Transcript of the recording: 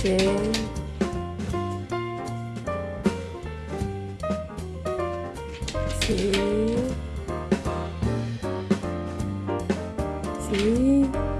셋, 셋, 셋,